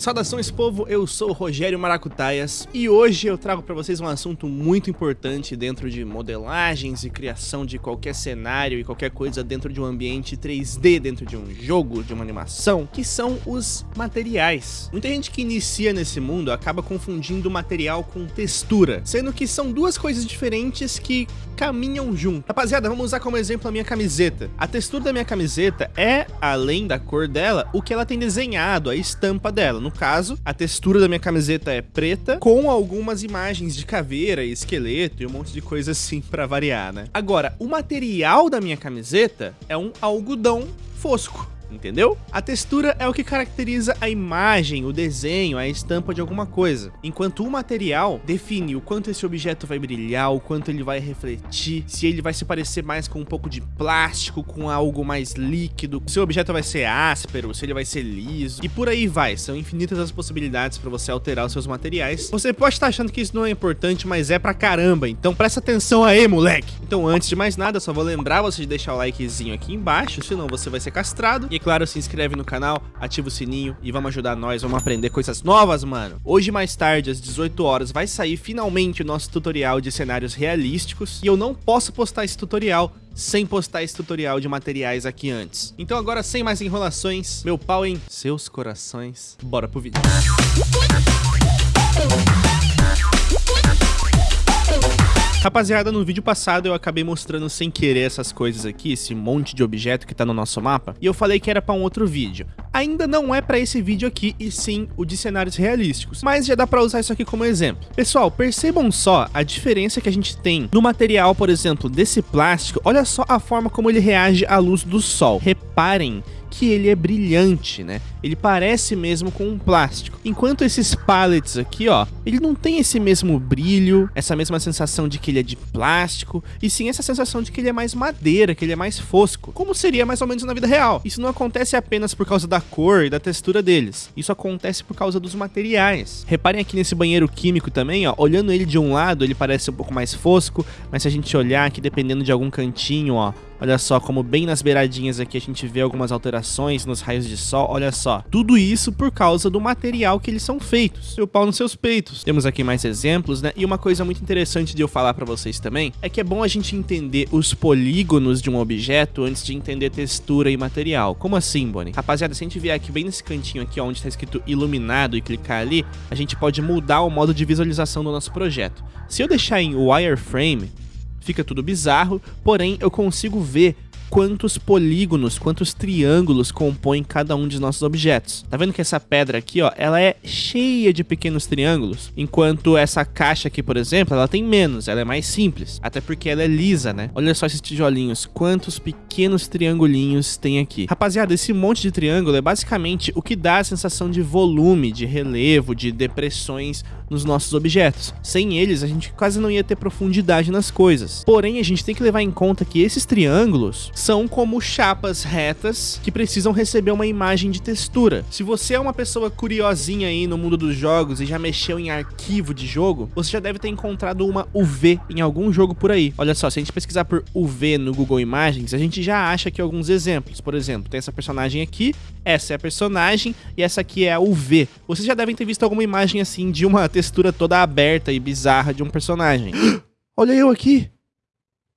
Saudações povo, eu sou Rogério Maracutaias e hoje eu trago para vocês um assunto muito importante dentro de modelagens e criação de qualquer cenário e qualquer coisa dentro de um ambiente 3D, dentro de um jogo, de uma animação, que são os materiais. Muita gente que inicia nesse mundo acaba confundindo material com textura, sendo que são duas coisas diferentes que caminham junto. Rapaziada, vamos usar como exemplo a minha camiseta. A textura da minha camiseta é, além da cor dela, o que ela tem desenhado, a estampa dela. No caso, a textura da minha camiseta é preta, com algumas imagens de caveira e esqueleto e um monte de coisa assim pra variar, né? Agora, o material da minha camiseta é um algodão fosco entendeu? A textura é o que caracteriza a imagem, o desenho, a estampa de alguma coisa, enquanto o material define o quanto esse objeto vai brilhar, o quanto ele vai refletir, se ele vai se parecer mais com um pouco de plástico, com algo mais líquido, se o objeto vai ser áspero, se ele vai ser liso, e por aí vai, são infinitas as possibilidades para você alterar os seus materiais. Você pode estar achando que isso não é importante, mas é pra caramba, então presta atenção aí, moleque! Então antes de mais nada, só vou lembrar você de deixar o likezinho aqui embaixo, senão você vai ser castrado, e claro, se inscreve no canal, ativa o sininho e vamos ajudar nós, vamos aprender coisas novas, mano. Hoje mais tarde, às 18 horas, vai sair finalmente o nosso tutorial de cenários realísticos e eu não posso postar esse tutorial sem postar esse tutorial de materiais aqui antes. Então agora, sem mais enrolações, meu pau em seus corações, bora pro vídeo. Rapaziada, no vídeo passado eu acabei mostrando sem querer essas coisas aqui, esse monte de objeto que tá no nosso mapa, e eu falei que era pra um outro vídeo. Ainda não é pra esse vídeo aqui, e sim o de cenários realísticos, mas já dá pra usar isso aqui como exemplo. Pessoal, percebam só a diferença que a gente tem no material, por exemplo, desse plástico, olha só a forma como ele reage à luz do sol. Reparem que ele é brilhante, né? Ele parece mesmo com um plástico. Enquanto esses pallets aqui, ó, ele não tem esse mesmo brilho, essa mesma sensação de que ele é de plástico, e sim essa sensação de que ele é mais madeira, que ele é mais fosco, como seria mais ou menos na vida real. Isso não acontece apenas por causa da cor e da textura deles, isso acontece por causa dos materiais. Reparem aqui nesse banheiro químico também, ó, olhando ele de um lado, ele parece um pouco mais fosco, mas se a gente olhar aqui, dependendo de algum cantinho, ó, Olha só como bem nas beiradinhas aqui a gente vê algumas alterações nos raios de sol. Olha só, tudo isso por causa do material que eles são feitos. Seu pau nos seus peitos. Temos aqui mais exemplos, né? E uma coisa muito interessante de eu falar pra vocês também é que é bom a gente entender os polígonos de um objeto antes de entender textura e material. Como assim, Bonnie? Rapaziada, se a gente vier aqui bem nesse cantinho aqui, onde tá escrito iluminado e clicar ali, a gente pode mudar o modo de visualização do nosso projeto. Se eu deixar em wireframe, fica tudo bizarro, porém eu consigo ver quantos polígonos, quantos triângulos compõem cada um de nossos objetos. Tá vendo que essa pedra aqui, ó, ela é cheia de pequenos triângulos, enquanto essa caixa aqui, por exemplo, ela tem menos, ela é mais simples, até porque ela é lisa, né? Olha só esses tijolinhos, quantos pequenos triangulinhos tem aqui. Rapaziada, esse monte de triângulo é basicamente o que dá a sensação de volume, de relevo, de depressões nos nossos objetos. Sem eles, a gente quase não ia ter profundidade nas coisas. Porém, a gente tem que levar em conta que esses triângulos são como chapas retas que precisam receber uma imagem de textura. Se você é uma pessoa curiosinha aí no mundo dos jogos e já mexeu em arquivo de jogo, você já deve ter encontrado uma UV em algum jogo por aí. Olha só, se a gente pesquisar por UV no Google Imagens, a gente já acha aqui alguns exemplos. Por exemplo, tem essa personagem aqui, essa é a personagem e essa aqui é a UV. Vocês já devem ter visto alguma imagem assim de uma textura toda aberta e bizarra de um personagem. Olha eu aqui!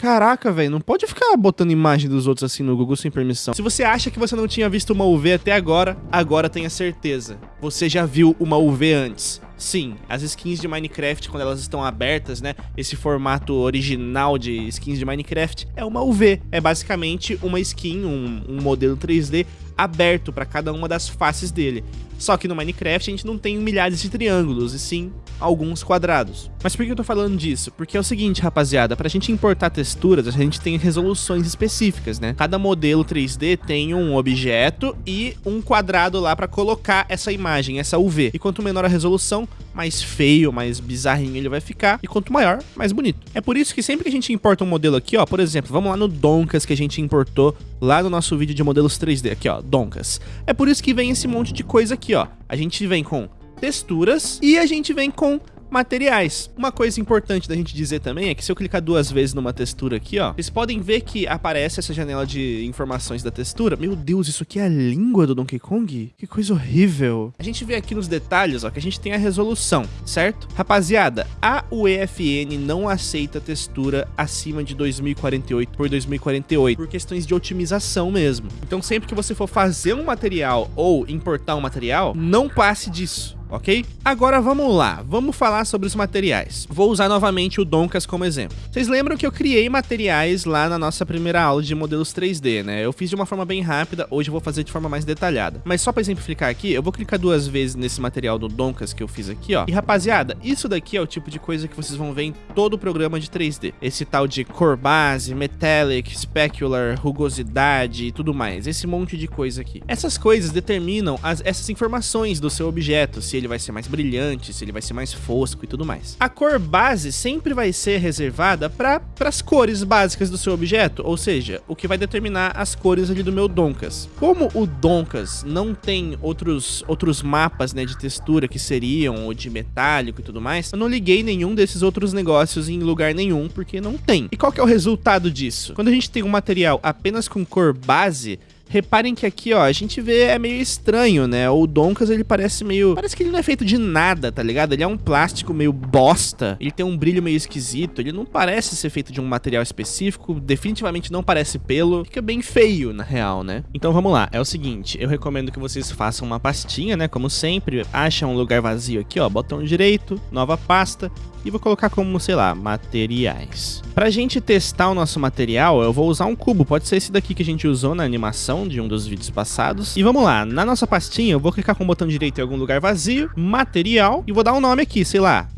Caraca, velho, não pode ficar botando imagem dos outros assim no Google sem permissão. Se você acha que você não tinha visto uma UV até agora, agora tenha certeza. Você já viu uma UV antes. Sim, as skins de Minecraft, quando elas estão abertas, né, esse formato original de skins de Minecraft é uma UV. É basicamente uma skin, um, um modelo 3D aberto para cada uma das faces dele. Só que no Minecraft a gente não tem milhares de triângulos, e sim alguns quadrados. Mas por que eu tô falando disso? Porque é o seguinte, rapaziada, pra gente importar texturas, a gente tem resoluções específicas, né? Cada modelo 3D tem um objeto e um quadrado lá pra colocar essa imagem, essa UV. E quanto menor a resolução, mais feio, mais bizarrinho ele vai ficar, e quanto maior, mais bonito. É por isso que sempre que a gente importa um modelo aqui, ó, por exemplo, vamos lá no Donkas que a gente importou lá no nosso vídeo de modelos 3D, aqui ó, Donkas. É por isso que vem esse monte de coisa aqui, ó. A gente vem com texturas e a gente vem com materiais. Uma coisa importante da gente dizer também é que se eu clicar duas vezes numa textura aqui, ó, vocês podem ver que aparece essa janela de informações da textura. Meu Deus, isso aqui é a língua do Donkey Kong? Que coisa horrível. A gente vê aqui nos detalhes, ó, que a gente tem a resolução, certo? Rapaziada, a UEFN não aceita textura acima de 2048 por 2048 por questões de otimização mesmo. Então sempre que você for fazer um material ou importar um material, não passe disso ok? Agora vamos lá, vamos falar sobre os materiais. Vou usar novamente o Donkas como exemplo. Vocês lembram que eu criei materiais lá na nossa primeira aula de modelos 3D, né? Eu fiz de uma forma bem rápida, hoje eu vou fazer de forma mais detalhada. Mas só para exemplificar aqui, eu vou clicar duas vezes nesse material do Donkas que eu fiz aqui, ó. E rapaziada, isso daqui é o tipo de coisa que vocês vão ver em todo o programa de 3D. Esse tal de cor base, metallic, specular, rugosidade e tudo mais. Esse monte de coisa aqui. Essas coisas determinam as, essas informações do seu objeto, se ele vai ser mais brilhante, se ele vai ser mais fosco e tudo mais. A cor base sempre vai ser reservada para as cores básicas do seu objeto, ou seja, o que vai determinar as cores ali do meu Donkas. Como o Donkas não tem outros, outros mapas né, de textura que seriam ou de metálico e tudo mais, eu não liguei nenhum desses outros negócios em lugar nenhum, porque não tem. E qual que é o resultado disso? Quando a gente tem um material apenas com cor base, Reparem que aqui, ó, a gente vê é meio estranho, né? O Donkas, ele parece meio... Parece que ele não é feito de nada, tá ligado? Ele é um plástico meio bosta. Ele tem um brilho meio esquisito. Ele não parece ser feito de um material específico. Definitivamente não parece pelo. Fica bem feio, na real, né? Então vamos lá. É o seguinte, eu recomendo que vocês façam uma pastinha, né? Como sempre. Acha um lugar vazio aqui, ó. Botão direito, nova pasta e vou colocar como, sei lá, materiais. Pra gente testar o nosso material, eu vou usar um cubo, pode ser esse daqui que a gente usou na animação de um dos vídeos passados. E vamos lá, na nossa pastinha eu vou clicar com o botão direito em algum lugar vazio, material, e vou dar um nome aqui, sei lá,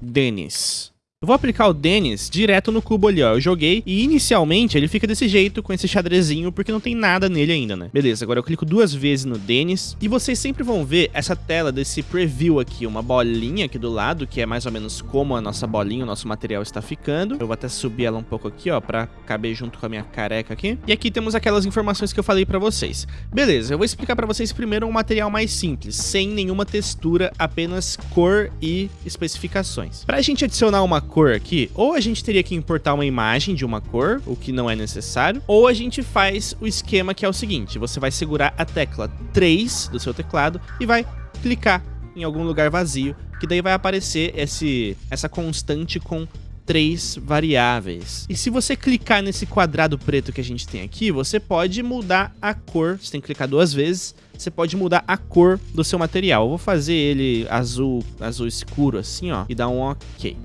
Denis. Eu vou aplicar o Dennis direto no cubo ali, ó. Eu joguei e inicialmente ele fica desse jeito, com esse xadrezinho, porque não tem nada nele ainda, né? Beleza, agora eu clico duas vezes no Dennis e vocês sempre vão ver essa tela desse preview aqui, uma bolinha aqui do lado, que é mais ou menos como a nossa bolinha, o nosso material está ficando. Eu vou até subir ela um pouco aqui, ó, pra caber junto com a minha careca aqui. E aqui temos aquelas informações que eu falei pra vocês. Beleza, eu vou explicar pra vocês primeiro um material mais simples, sem nenhuma textura, apenas cor e especificações. Pra gente adicionar uma cor aqui, ou a gente teria que importar uma imagem de uma cor, o que não é necessário, ou a gente faz o esquema que é o seguinte, você vai segurar a tecla 3 do seu teclado e vai clicar em algum lugar vazio, que daí vai aparecer esse, essa constante com três variáveis. E se você clicar nesse quadrado preto que a gente tem aqui, você pode mudar a cor, você tem que clicar duas vezes, você pode mudar a cor do seu material. Eu vou fazer ele azul, azul escuro assim, ó, e dar um ok.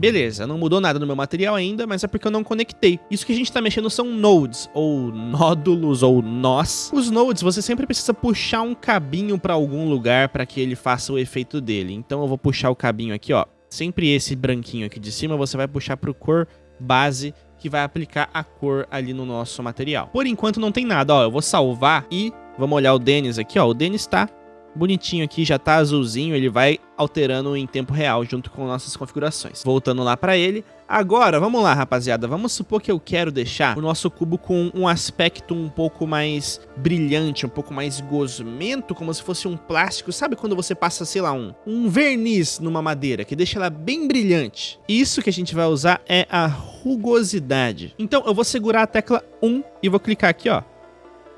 Beleza, não mudou nada no meu material ainda, mas é porque eu não conectei. Isso que a gente tá mexendo são nodes, ou nódulos, ou nós. Os nodes, você sempre precisa puxar um cabinho para algum lugar para que ele faça o efeito dele. Então eu vou puxar o cabinho aqui, ó. Sempre esse branquinho aqui de cima, você vai puxar pro cor base que vai aplicar a cor ali no nosso material. Por enquanto não tem nada, ó, eu vou salvar e vamos olhar o Denis aqui, ó, o Denis tá bonitinho aqui, já tá azulzinho, ele vai alterando em tempo real junto com nossas configurações. Voltando lá para ele, agora vamos lá rapaziada, vamos supor que eu quero deixar o nosso cubo com um aspecto um pouco mais brilhante, um pouco mais gosmento, como se fosse um plástico, sabe quando você passa, sei lá, um, um verniz numa madeira, que deixa ela bem brilhante. Isso que a gente vai usar é a rugosidade. Então eu vou segurar a tecla 1 e vou clicar aqui, ó,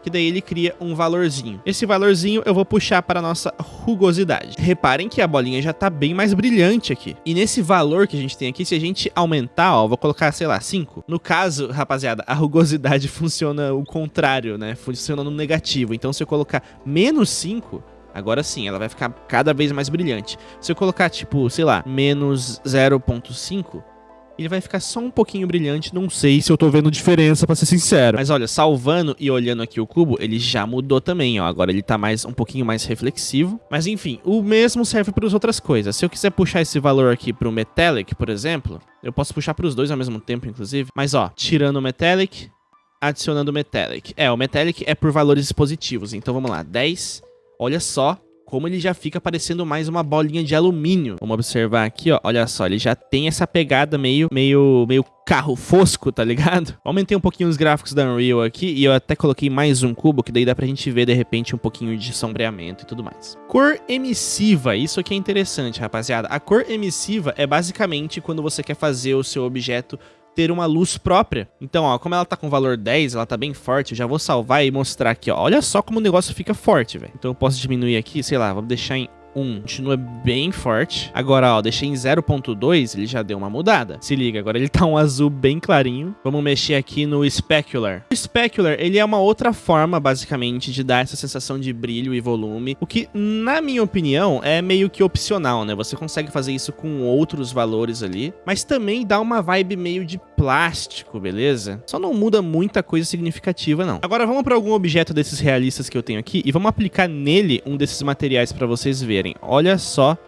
que daí ele cria um valorzinho. Esse valorzinho eu vou puxar para a nossa rugosidade. Reparem que a bolinha já está bem mais brilhante aqui. E nesse valor que a gente tem aqui, se a gente aumentar, ó, vou colocar, sei lá, 5. No caso, rapaziada, a rugosidade funciona o contrário, né? Funciona no negativo. Então se eu colocar menos 5, Agora sim, ela vai ficar cada vez mais brilhante. Se eu colocar, tipo, sei lá, menos 0.5, ele vai ficar só um pouquinho brilhante, não sei se eu tô vendo diferença, pra ser sincero. Mas olha, salvando e olhando aqui o cubo, ele já mudou também, ó. Agora ele tá mais, um pouquinho mais reflexivo. Mas enfim, o mesmo serve para as outras coisas. Se eu quiser puxar esse valor aqui pro Metallic, por exemplo, eu posso puxar para os dois ao mesmo tempo, inclusive. Mas ó, tirando o Metallic, adicionando o Metallic. É, o Metallic é por valores positivos, então vamos lá, 10. Olha só como ele já fica parecendo mais uma bolinha de alumínio. Vamos observar aqui, ó, olha só, ele já tem essa pegada meio, meio, meio carro fosco, tá ligado? Aumentei um pouquinho os gráficos da Unreal aqui e eu até coloquei mais um cubo, que daí dá pra gente ver, de repente, um pouquinho de sombreamento e tudo mais. Cor emissiva, isso aqui é interessante, rapaziada. A cor emissiva é basicamente quando você quer fazer o seu objeto ter uma luz própria. Então, ó, como ela tá com valor 10, ela tá bem forte, eu já vou salvar e mostrar aqui, ó. Olha só como o negócio fica forte, velho. Então eu posso diminuir aqui, sei lá, vamos deixar em 1 continua bem forte. Agora, ó, deixei em 0.2, ele já deu uma mudada. Se liga, agora ele tá um azul bem clarinho. Vamos mexer aqui no Specular. O Specular, ele é uma outra forma, basicamente, de dar essa sensação de brilho e volume, o que, na minha opinião, é meio que opcional, né? Você consegue fazer isso com outros valores ali, mas também dá uma vibe meio de plástico, beleza? Só não muda muita coisa significativa, não. Agora vamos para algum objeto desses realistas que eu tenho aqui e vamos aplicar nele um desses materiais para vocês verem. Olha só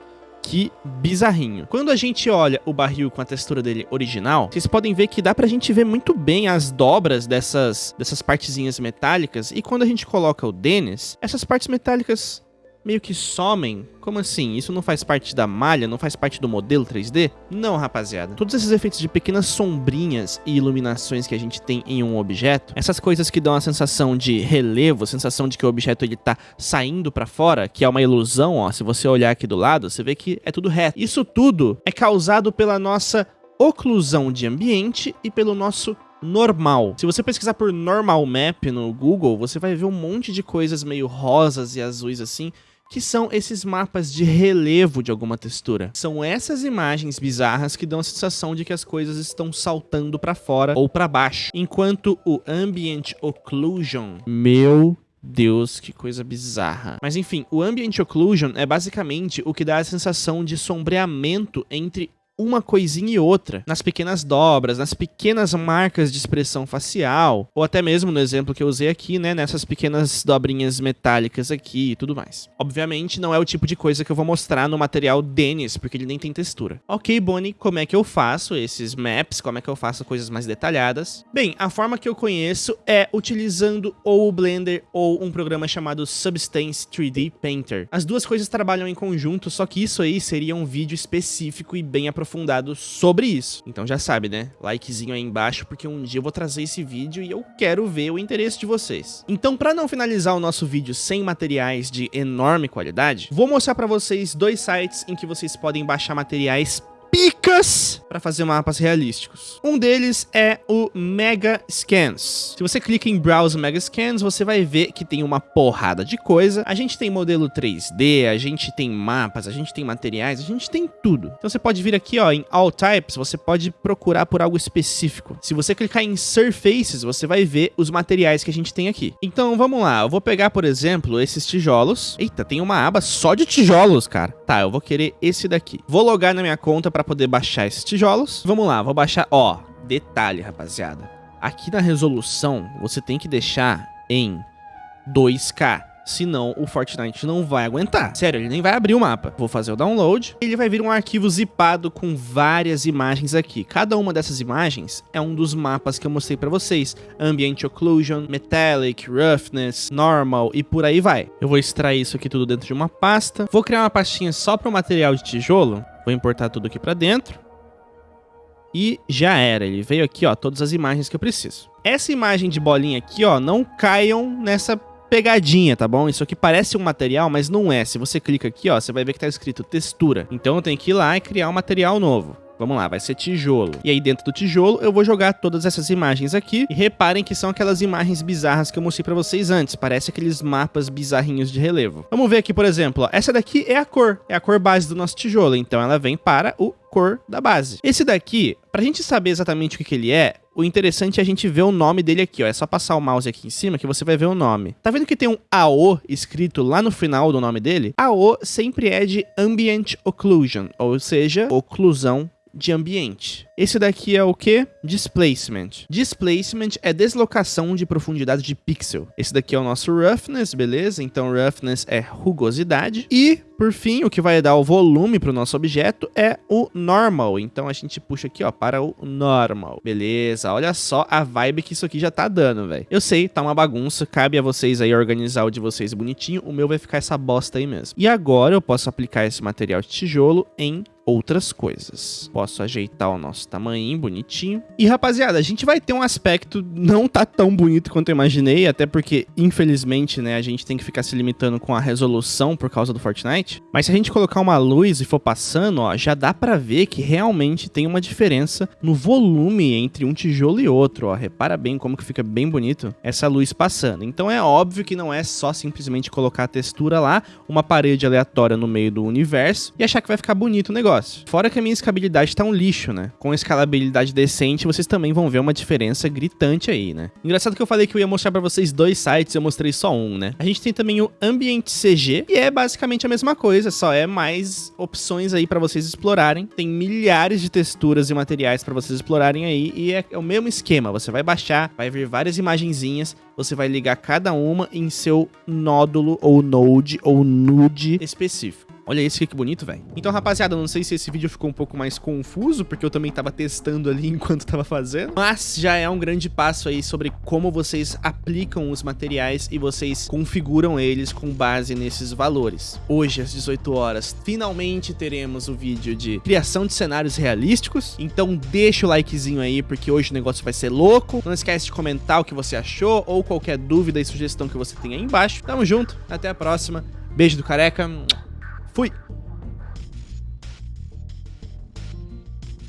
que bizarrinho. Quando a gente olha o barril com a textura dele original, vocês podem ver que dá pra gente ver muito bem as dobras dessas, dessas partezinhas metálicas, e quando a gente coloca o Dennis, essas partes metálicas meio que somem. Como assim? Isso não faz parte da malha? Não faz parte do modelo 3D? Não, rapaziada. Todos esses efeitos de pequenas sombrinhas e iluminações que a gente tem em um objeto, essas coisas que dão a sensação de relevo, sensação de que o objeto ele tá saindo para fora, que é uma ilusão, ó. Se você olhar aqui do lado, você vê que é tudo reto. Isso tudo é causado pela nossa oclusão de ambiente e pelo nosso normal. Se você pesquisar por normal map no Google, você vai ver um monte de coisas meio rosas e azuis assim, que são esses mapas de relevo de alguma textura. São essas imagens bizarras que dão a sensação de que as coisas estão saltando para fora ou para baixo, enquanto o Ambient Occlusion, meu Deus, que coisa bizarra. Mas enfim, o Ambient Occlusion é basicamente o que dá a sensação de sombreamento entre uma coisinha e outra, nas pequenas dobras, nas pequenas marcas de expressão facial, ou até mesmo no exemplo que eu usei aqui, né, nessas pequenas dobrinhas metálicas aqui e tudo mais. Obviamente não é o tipo de coisa que eu vou mostrar no material Dennis, porque ele nem tem textura. Ok, Bonnie, como é que eu faço esses maps, como é que eu faço coisas mais detalhadas? Bem, a forma que eu conheço é utilizando ou o Blender ou um programa chamado Substance 3D Painter. As duas coisas trabalham em conjunto, só que isso aí seria um vídeo específico e bem aprofundado aprofundado sobre isso. Então já sabe, né? Likezinho aí embaixo, porque um dia eu vou trazer esse vídeo e eu quero ver o interesse de vocês. Então, para não finalizar o nosso vídeo sem materiais de enorme qualidade, vou mostrar para vocês dois sites em que vocês podem baixar materiais picas para fazer mapas realísticos. Um deles é o Mega Scans. Se você clica em Browse Mega Scans, você vai ver que tem uma porrada de coisa. A gente tem modelo 3D, a gente tem mapas, a gente tem materiais, a gente tem tudo. Então você pode vir aqui ó, em All Types, você pode procurar por algo específico. Se você clicar em Surfaces, você vai ver os materiais que a gente tem aqui. Então vamos lá, eu vou pegar, por exemplo, esses tijolos. Eita, tem uma aba só de tijolos, cara. Tá, eu vou querer esse daqui. Vou logar na minha conta para poder baixar esses tijolos. Vamos lá, vou baixar, ó, detalhe, rapaziada. Aqui na resolução, você tem que deixar em 2K senão o Fortnite não vai aguentar. Sério, ele nem vai abrir o mapa. Vou fazer o download, ele vai vir um arquivo zipado com várias imagens aqui. Cada uma dessas imagens é um dos mapas que eu mostrei pra vocês. Ambient Occlusion, Metallic, Roughness, Normal e por aí vai. Eu vou extrair isso aqui tudo dentro de uma pasta. Vou criar uma pastinha só para o material de tijolo. Vou importar tudo aqui pra dentro. E já era, ele veio aqui, ó, todas as imagens que eu preciso. Essa imagem de bolinha aqui, ó, não caiam nessa pegadinha, tá bom? Isso aqui parece um material, mas não é. Se você clica aqui, ó, você vai ver que tá escrito textura. Então eu tenho que ir lá e criar um material novo. Vamos lá, vai ser tijolo. E aí dentro do tijolo eu vou jogar todas essas imagens aqui. E reparem que são aquelas imagens bizarras que eu mostrei pra vocês antes. Parece aqueles mapas bizarrinhos de relevo. Vamos ver aqui, por exemplo, ó. essa daqui é a cor. É a cor base do nosso tijolo. Então ela vem para o cor da base. Esse daqui, pra gente saber exatamente o que, que ele é, o interessante é a gente ver o nome dele aqui, ó. É só passar o mouse aqui em cima que você vai ver o nome. Tá vendo que tem um AO escrito lá no final do nome dele? AO sempre é de Ambient Occlusion, ou seja, oclusão de ambiente. Esse daqui é o que? Displacement. Displacement é deslocação de profundidade de pixel. Esse daqui é o nosso Roughness, beleza? Então Roughness é rugosidade. E, por fim, o que vai dar o volume para o nosso objeto é o Normal. Então a gente puxa aqui, ó, para o Normal. Beleza, olha só a vibe que isso aqui já tá dando, velho. Eu sei, tá uma bagunça, cabe a vocês aí organizar o de vocês bonitinho. O meu vai ficar essa bosta aí mesmo. E agora eu posso aplicar esse material de tijolo em outras coisas. Posso ajeitar o nosso tamanho bonitinho. E rapaziada, a gente vai ter um aspecto não tá tão bonito quanto eu imaginei, até porque infelizmente, né, a gente tem que ficar se limitando com a resolução por causa do Fortnite. Mas se a gente colocar uma luz e for passando, ó, já dá pra ver que realmente tem uma diferença no volume entre um tijolo e outro, ó. Repara bem como que fica bem bonito essa luz passando. Então é óbvio que não é só simplesmente colocar a textura lá, uma parede aleatória no meio do universo e achar que vai ficar bonito o negócio negócio. Fora que a minha escabilidade tá um lixo, né? Com escalabilidade decente, vocês também vão ver uma diferença gritante aí, né? Engraçado que eu falei que eu ia mostrar pra vocês dois sites, eu mostrei só um, né? A gente tem também o Ambient CG, que é basicamente a mesma coisa, só é mais opções aí pra vocês explorarem. Tem milhares de texturas e materiais pra vocês explorarem aí, e é o mesmo esquema. Você vai baixar, vai ver várias imagenzinhas, você vai ligar cada uma em seu nódulo ou node ou nude específico. Olha esse que bonito, velho. Então, rapaziada, não sei se esse vídeo ficou um pouco mais confuso, porque eu também tava testando ali enquanto tava fazendo. Mas já é um grande passo aí sobre como vocês aplicam os materiais e vocês configuram eles com base nesses valores. Hoje, às 18 horas, finalmente teremos o vídeo de criação de cenários realísticos. Então, deixa o likezinho aí, porque hoje o negócio vai ser louco. Não esquece de comentar o que você achou ou qualquer dúvida e sugestão que você tem aí embaixo. Tamo junto, até a próxima. Beijo do careca. Fui!